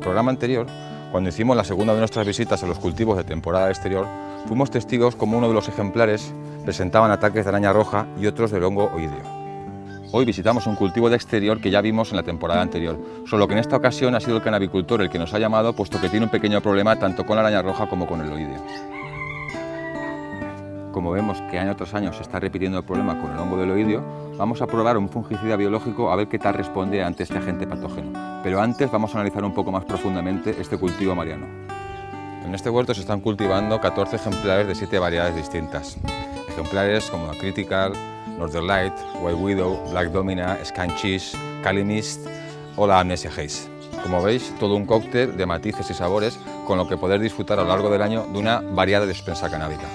el programa anterior, cuando hicimos la segunda de nuestras visitas a los cultivos de temporada exterior, fuimos testigos como uno de los ejemplares presentaban ataques de araña roja y otros del hongo oídeo. Hoy visitamos un cultivo de exterior que ya vimos en la temporada anterior, solo que en esta ocasión ha sido el canabicultor el que nos ha llamado puesto que tiene un pequeño problema tanto con la araña roja como con el oídeo. Como vemos que año tras año se está repitiendo el problema con el hongo del oídeo, vamos a probar un fungicida biológico a ver qué tal responde ante este agente patógeno. Pero antes vamos a analizar un poco más profundamente este cultivo mariano. En este huerto se están cultivando 14 ejemplares de 7 variedades distintas. Ejemplares como la Critical, Northern Light, White Widow, Black Domina, Scan Cheese, Cali Mist o la Amnesia Haze. Como veis, todo un cóctel de matices y sabores con lo que poder disfrutar a lo largo del año de una variada despensa canábica.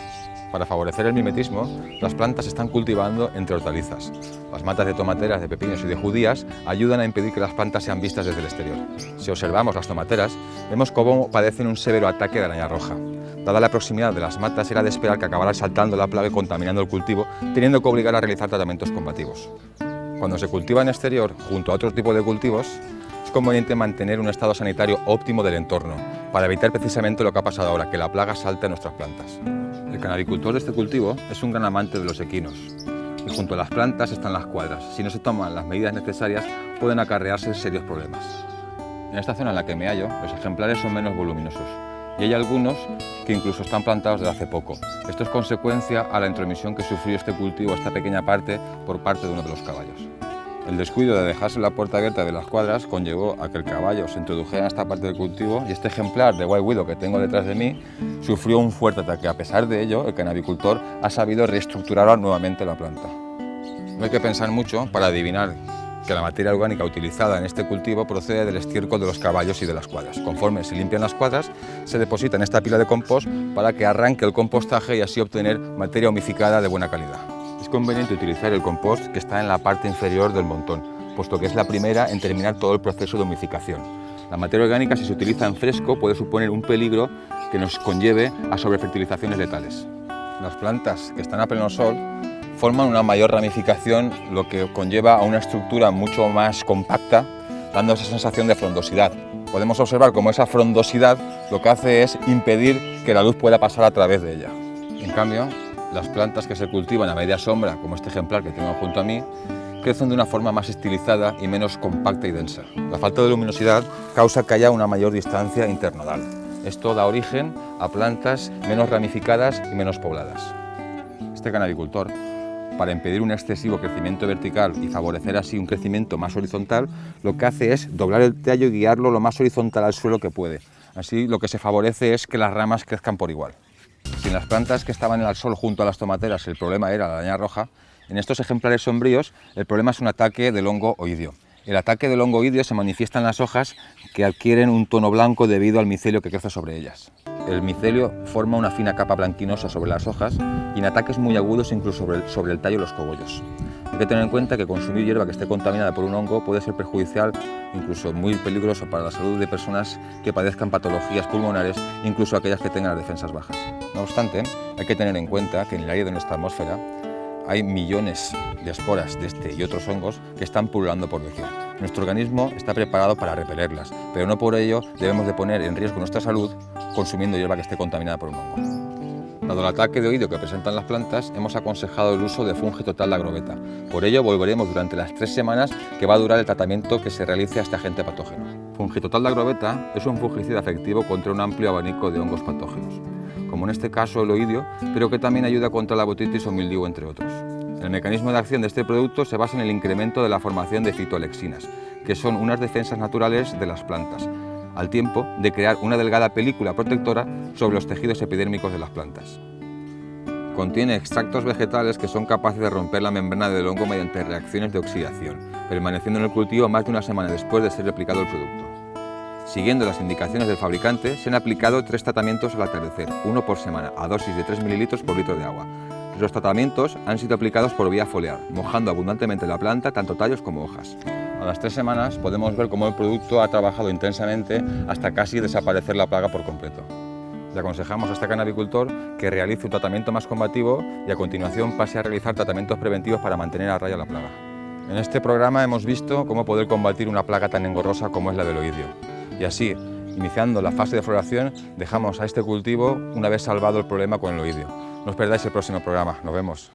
Para favorecer el mimetismo, las plantas están cultivando entre hortalizas. Las matas de tomateras, de pepinos y de judías ayudan a impedir que las plantas sean vistas desde el exterior. Si observamos las tomateras, vemos cómo padecen un severo ataque de araña roja. Dada la proximidad de las matas, era de esperar que acabara saltando la plaga y contaminando el cultivo, teniendo que obligar a realizar tratamientos combativos. Cuando se cultiva en exterior, junto a otro tipo de cultivos, es conveniente mantener un estado sanitario óptimo del entorno, para evitar precisamente lo que ha pasado ahora, que la plaga salte a nuestras plantas. El canabicultor de este cultivo es un gran amante de los equinos y junto a las plantas están las cuadras. Si no se toman las medidas necesarias pueden acarrearse serios problemas. En esta zona en la que me hallo, los ejemplares son menos voluminosos y hay algunos que incluso están plantados desde hace poco. Esto es consecuencia a la intromisión que sufrió este cultivo, esta pequeña parte, por parte de uno de los caballos. El descuido de dejarse la puerta abierta de las cuadras conllevó a que el caballo se introdujera en esta parte del cultivo y este ejemplar de White Widow que tengo detrás de mí sufrió un fuerte ataque. A pesar de ello, el canabicultor ha sabido reestructurar nuevamente la planta. No hay que pensar mucho para adivinar que la materia orgánica utilizada en este cultivo procede del estiércol de los caballos y de las cuadras. Conforme se limpian las cuadras, se deposita en esta pila de compost para que arranque el compostaje y así obtener materia humificada de buena calidad. Conveniente utilizar el compost que está en la parte inferior del montón, puesto que es la primera en terminar todo el proceso de humificación. La materia orgánica, si se utiliza en fresco, puede suponer un peligro que nos conlleve a sobrefertilizaciones letales. Las plantas que están a pleno sol forman una mayor ramificación, lo que conlleva a una estructura mucho más compacta, dando esa sensación de frondosidad. Podemos observar cómo esa frondosidad lo que hace es impedir que la luz pueda pasar a través de ella. En cambio, las plantas que se cultivan a media sombra, como este ejemplar que tengo junto a mí, crecen de una forma más estilizada y menos compacta y densa. La falta de luminosidad causa que haya una mayor distancia internodal. Esto da origen a plantas menos ramificadas y menos pobladas. Este canabicultor, para impedir un excesivo crecimiento vertical y favorecer así un crecimiento más horizontal, lo que hace es doblar el tallo y guiarlo lo más horizontal al suelo que puede. Así lo que se favorece es que las ramas crezcan por igual. Si en las plantas que estaban el sol junto a las tomateras el problema era la araña roja, en estos ejemplares sombríos el problema es un ataque del hongo oidio. El ataque del hongo oidio se manifiesta en las hojas que adquieren un tono blanco debido al micelio que crece sobre ellas. El micelio forma una fina capa blanquinosa sobre las hojas y en ataques muy agudos incluso sobre el, sobre el los cogollos. Hay que tener en cuenta que consumir hierba que esté contaminada por un hongo puede ser perjudicial, incluso muy peligroso para la salud de personas que padezcan patologías pulmonares, incluso aquellas que tengan las defensas bajas. No obstante, hay que tener en cuenta que en el aire de nuestra atmósfera hay millones de esporas de este y otros hongos que están pululando por doquier. Nuestro organismo está preparado para repelerlas, pero no por ello debemos de poner en riesgo nuestra salud consumiendo hierba que esté contaminada por un hongo. Dado el ataque de oído que presentan las plantas, hemos aconsejado el uso de fungi total de agroveta. Por ello, volveremos durante las tres semanas que va a durar el tratamiento que se realice a este agente patógeno. Fungitotal de agroveta es un fungicida efectivo contra un amplio abanico de hongos patógenos, como en este caso el oídio, pero que también ayuda contra la botitis o mildiu, entre otros. El mecanismo de acción de este producto se basa en el incremento de la formación de fitoalexinas, que son unas defensas naturales de las plantas, al tiempo de crear una delgada película protectora sobre los tejidos epidérmicos de las plantas. Contiene extractos vegetales que son capaces de romper la membrana del hongo mediante reacciones de oxidación, permaneciendo en el cultivo más de una semana después de ser aplicado el producto. Siguiendo las indicaciones del fabricante, se han aplicado tres tratamientos al atardecer, uno por semana, a dosis de 3 ml por litro de agua. Los tratamientos han sido aplicados por vía foliar, mojando abundantemente la planta, tanto tallos como hojas. A las tres semanas podemos ver cómo el producto ha trabajado intensamente hasta casi desaparecer la plaga por completo. Le aconsejamos a este canabicultor que realice un tratamiento más combativo y a continuación pase a realizar tratamientos preventivos para mantener a raya la plaga. En este programa hemos visto cómo poder combatir una plaga tan engorrosa como es la del oidio. Y así, Iniciando la fase de floración, dejamos a este cultivo una vez salvado el problema con el oidio. No os perdáis el próximo programa. Nos vemos.